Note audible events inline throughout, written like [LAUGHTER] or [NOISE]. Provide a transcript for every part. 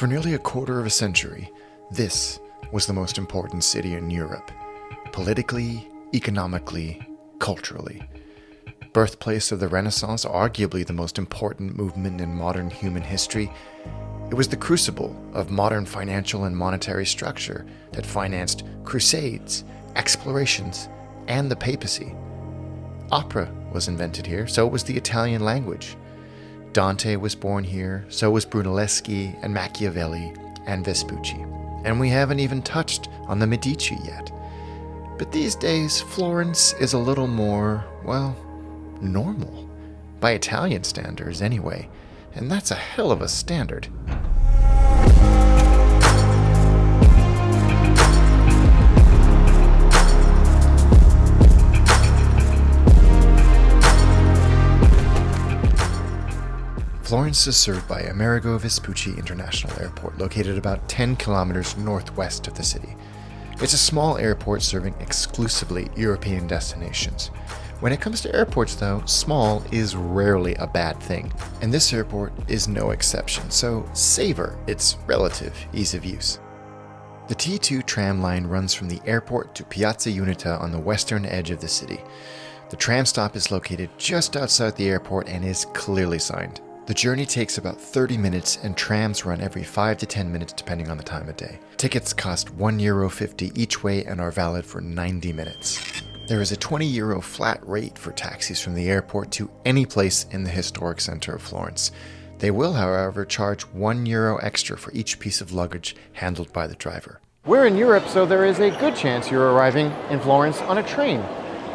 For nearly a quarter of a century, this was the most important city in Europe, politically, economically, culturally. Birthplace of the Renaissance, arguably the most important movement in modern human history, it was the crucible of modern financial and monetary structure that financed crusades, explorations, and the papacy. Opera was invented here, so was the Italian language. Dante was born here, so was Brunelleschi and Machiavelli and Vespucci. And we haven't even touched on the Medici yet. But these days, Florence is a little more, well, normal. By Italian standards, anyway. And that's a hell of a standard. Florence is served by Amerigo Vespucci International Airport, located about 10 kilometers northwest of the city. It's a small airport serving exclusively European destinations. When it comes to airports, though, small is rarely a bad thing, and this airport is no exception, so savor its relative ease of use. The T2 tram line runs from the airport to Piazza Unita on the western edge of the city. The tram stop is located just outside the airport and is clearly signed. The journey takes about 30 minutes and trams run every 5 to 10 minutes depending on the time of day. Tickets cost €1.50 each way and are valid for 90 minutes. There is a 20 euro flat rate for taxis from the airport to any place in the historic center of Florence. They will, however, charge 1 euro extra for each piece of luggage handled by the driver. We're in Europe, so there is a good chance you're arriving in Florence on a train.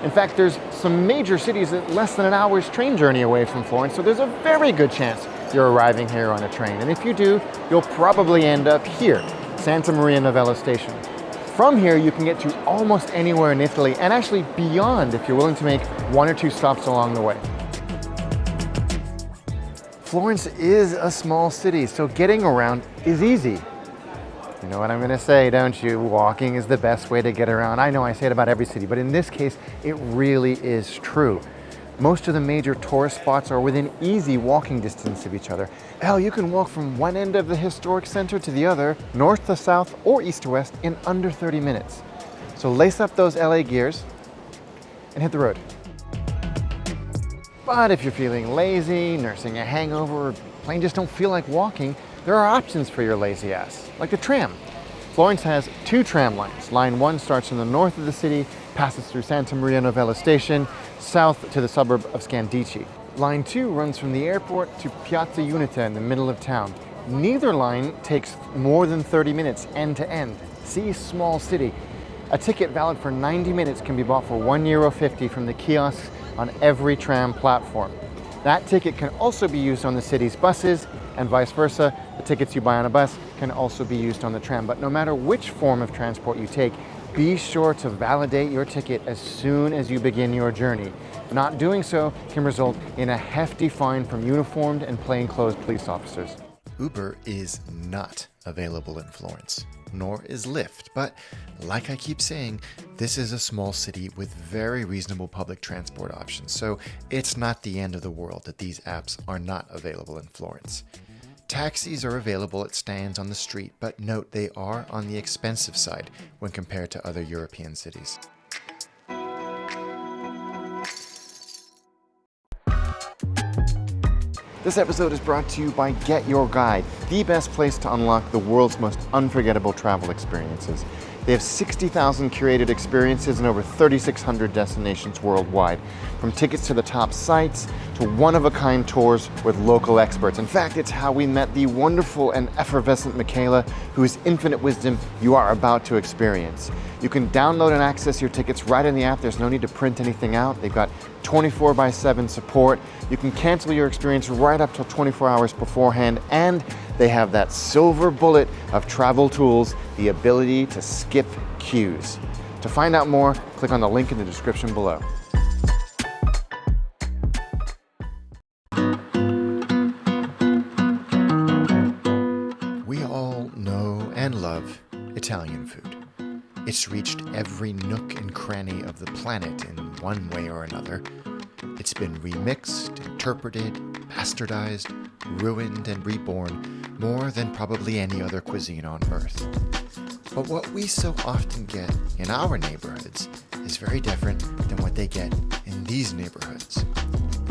In fact, there's some major cities at less than an hour's train journey away from Florence, so there's a very good chance you're arriving here on a train. And if you do, you'll probably end up here, Santa Maria Novella Station. From here, you can get to almost anywhere in Italy, and actually beyond if you're willing to make one or two stops along the way. Florence is a small city, so getting around is easy. You know what I'm gonna say, don't you? Walking is the best way to get around. I know I say it about every city, but in this case, it really is true. Most of the major tourist spots are within easy walking distance of each other. Hell, you can walk from one end of the historic center to the other, north to south or east to west in under 30 minutes. So lace up those LA gears and hit the road. But if you're feeling lazy, nursing a hangover, or plain just don't feel like walking, there are options for your lazy ass, like the tram. Florence has two tram lines. Line 1 starts in the north of the city, passes through Santa Maria Novella Station, south to the suburb of Scandicci. Line 2 runs from the airport to Piazza Unita in the middle of town. Neither line takes more than 30 minutes end to end. See small city. A ticket valid for 90 minutes can be bought for €1.50 from the kiosks on every tram platform. That ticket can also be used on the city's buses and vice versa. The tickets you buy on a bus can also be used on the tram. But no matter which form of transport you take, be sure to validate your ticket as soon as you begin your journey. Not doing so can result in a hefty fine from uniformed and plainclothes police officers. Uber is not available in Florence, nor is Lyft, but like I keep saying, this is a small city with very reasonable public transport options, so it's not the end of the world that these apps are not available in Florence. Taxis are available at stands on the street, but note they are on the expensive side when compared to other European cities. This episode is brought to you by Get Your Guide, the best place to unlock the world's most unforgettable travel experiences. They have 60,000 curated experiences in over 3,600 destinations worldwide, from tickets to the top sites to one-of-a-kind tours with local experts. In fact, it's how we met the wonderful and effervescent Michaela, whose infinite wisdom you are about to experience. You can download and access your tickets right in the app. There's no need to print anything out. They've got 24 by 7 support. You can cancel your experience right up till 24 hours beforehand, and they have that silver bullet of travel tools, the ability to skip queues. To find out more, click on the link in the description below. We all know and love Italian food. It's reached every nook and cranny of the planet in one way or another. It's been remixed, interpreted, bastardized, ruined, and reborn more than probably any other cuisine on earth. But what we so often get in our neighborhoods is very different than what they get in these neighborhoods.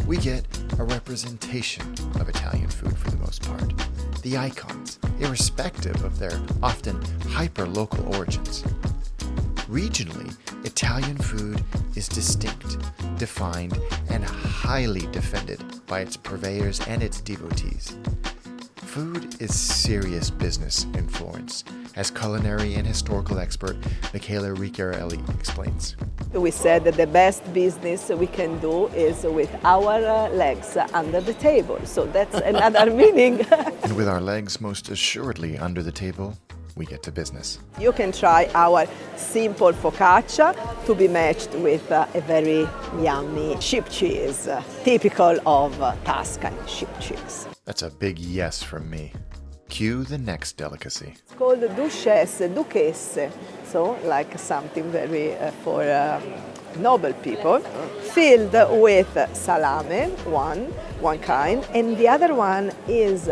We get a representation of Italian food for the most part. The icons, irrespective of their often hyper-local origins. Regionally, Italian food is distinct, defined, and highly defended by its purveyors and its devotees. Food is serious business in Florence, as culinary and historical expert Michaela Ricciarelli explains. We said that the best business we can do is with our uh, legs under the table. So that's another [LAUGHS] meaning. and with our legs most assuredly under the table, we get to business. You can try our simple focaccia to be matched with uh, a very yummy sheep cheese, uh, typical of uh, Tuscan sheep cheese. That's a big yes from me. Cue the next delicacy. It's called duchesse, duchesse, so like something very uh, for um, noble people, filled with salame, one, one kind, and the other one is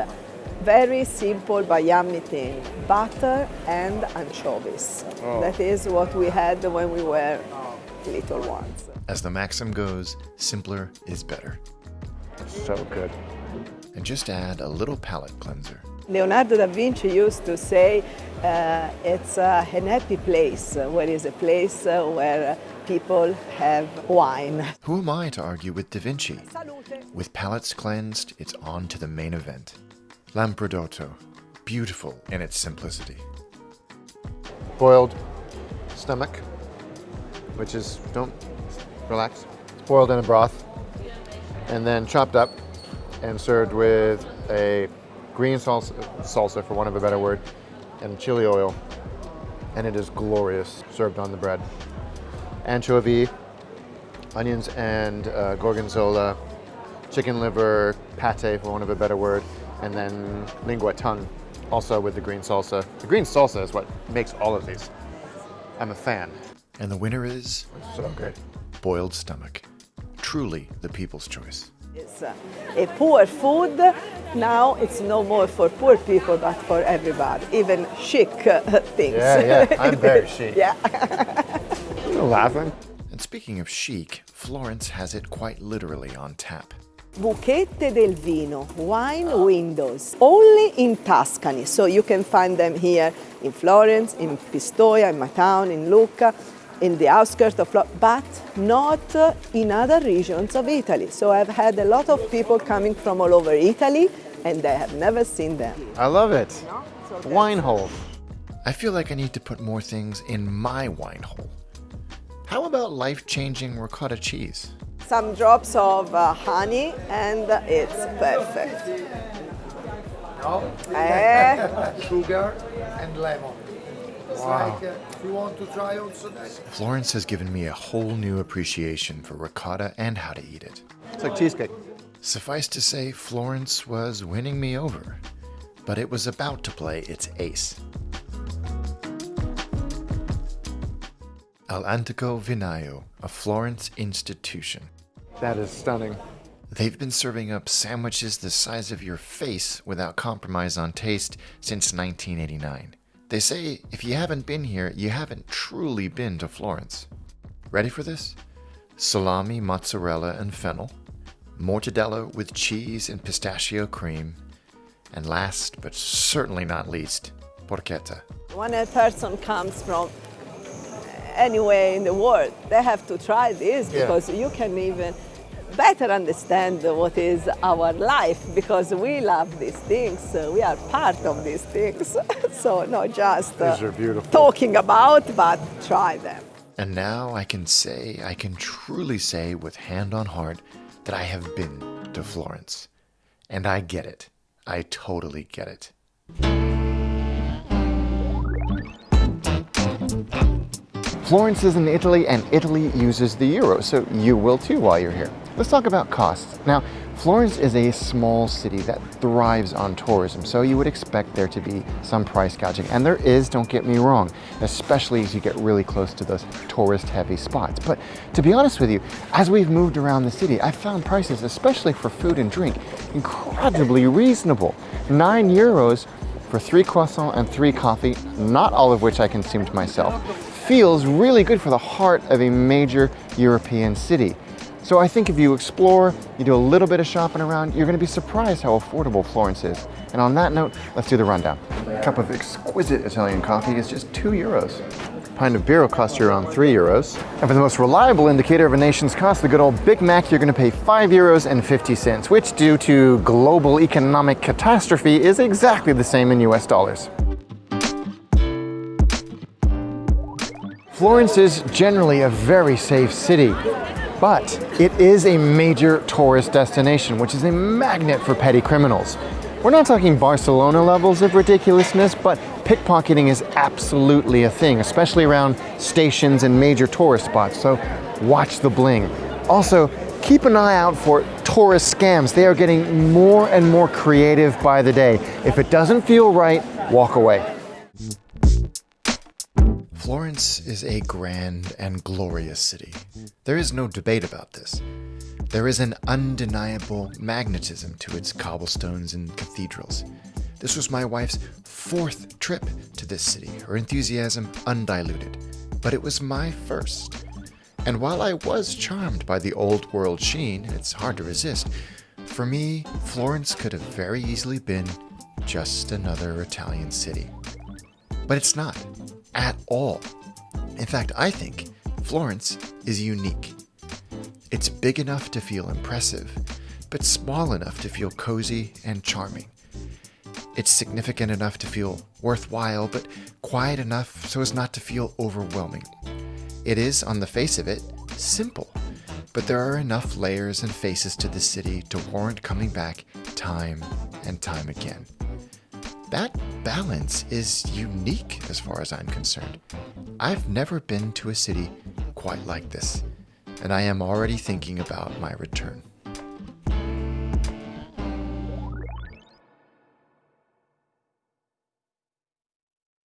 very simple but yummy thing, butter and anchovies. Oh. That is what we had when we were little ones. As the maxim goes, simpler is better. So good and just add a little palate cleanser. Leonardo da Vinci used to say uh, it's uh, an happy place, uh, where is a place uh, where people have wine. Who am I to argue with Da Vinci? With palates cleansed, it's on to the main event. Lampredotto, beautiful in its simplicity. Boiled stomach, which is, don't relax, it's boiled in a broth, and then chopped up and served with a green salsa, salsa, for want of a better word, and chili oil. And it is glorious, served on the bread. Anchovy, onions and uh, gorgonzola, chicken liver, pate, for want of a better word, and then lingua tongue, also with the green salsa. The green salsa is what makes all of these. I'm a fan. And the winner is? So good. Boiled stomach. Truly the people's choice. It's uh, a poor food. Now it's no more for poor people, but for everybody, even chic uh, things. Yeah, yeah, I'm very [LAUGHS] chic. yeah. [LAUGHS] You're laughing. And speaking of chic, Florence has it quite literally on tap. Buchette del Vino, wine windows, only in Tuscany. So you can find them here in Florence, in Pistoia, in my town, in Lucca in the outskirts of Florence, but not in other regions of Italy. So I've had a lot of people coming from all over Italy and they have never seen them. I love it. No? Wine hole. I feel like I need to put more things in my wine hole. How about life-changing ricotta cheese? Some drops of uh, honey and it's perfect. No? Eh? [LAUGHS] Sugar and lemon. Wow. Like, uh, you want to try also that? Florence has given me a whole new appreciation for ricotta and how to eat it. It's like cheesecake. Suffice to say, Florence was winning me over, but it was about to play its ace. All'Antico Vinaio, a Florence institution. That is stunning. They've been serving up sandwiches the size of your face without compromise on taste since 1989. They say if you haven't been here, you haven't truly been to Florence. Ready for this? Salami, mozzarella, and fennel, mortadella with cheese and pistachio cream, and last but certainly not least, porchetta. When a person comes from anywhere in the world, they have to try this yeah. because you can even better understand what is our life because we love these things. We are part of these things. [LAUGHS] so not just uh, talking about, but try them. And now I can say, I can truly say with hand on heart that I have been to Florence. And I get it. I totally get it. Florence is in Italy and Italy uses the euro, so you will too while you're here. Let's talk about costs. Now, Florence is a small city that thrives on tourism, so you would expect there to be some price gouging. And there is, don't get me wrong, especially as you get really close to those tourist heavy spots. But to be honest with you, as we've moved around the city, I've found prices, especially for food and drink, incredibly reasonable. Nine euros for three croissants and three coffee, not all of which I consumed myself, feels really good for the heart of a major European city. So I think if you explore, you do a little bit of shopping around, you're gonna be surprised how affordable Florence is. And on that note, let's do the rundown. A cup of exquisite Italian coffee is just two euros. A pint of beer will cost you around three euros. And for the most reliable indicator of a nation's cost, the good old Big Mac, you're gonna pay five euros and 50 cents, which due to global economic catastrophe is exactly the same in US dollars. Florence is generally a very safe city, but it is a major tourist destination, which is a magnet for petty criminals. We're not talking Barcelona levels of ridiculousness, but pickpocketing is absolutely a thing, especially around stations and major tourist spots, so watch the bling. Also, keep an eye out for tourist scams. They are getting more and more creative by the day. If it doesn't feel right, walk away. Florence is a grand and glorious city. There is no debate about this. There is an undeniable magnetism to its cobblestones and cathedrals. This was my wife's fourth trip to this city, her enthusiasm undiluted. But it was my first. And while I was charmed by the old world sheen, it's hard to resist, for me, Florence could have very easily been just another Italian city. But it's not at all. In fact, I think Florence is unique. It's big enough to feel impressive, but small enough to feel cozy and charming. It's significant enough to feel worthwhile, but quiet enough so as not to feel overwhelming. It is, on the face of it, simple, but there are enough layers and faces to this city to warrant coming back time and time again. That balance is unique as far as I'm concerned. I've never been to a city quite like this, and I am already thinking about my return.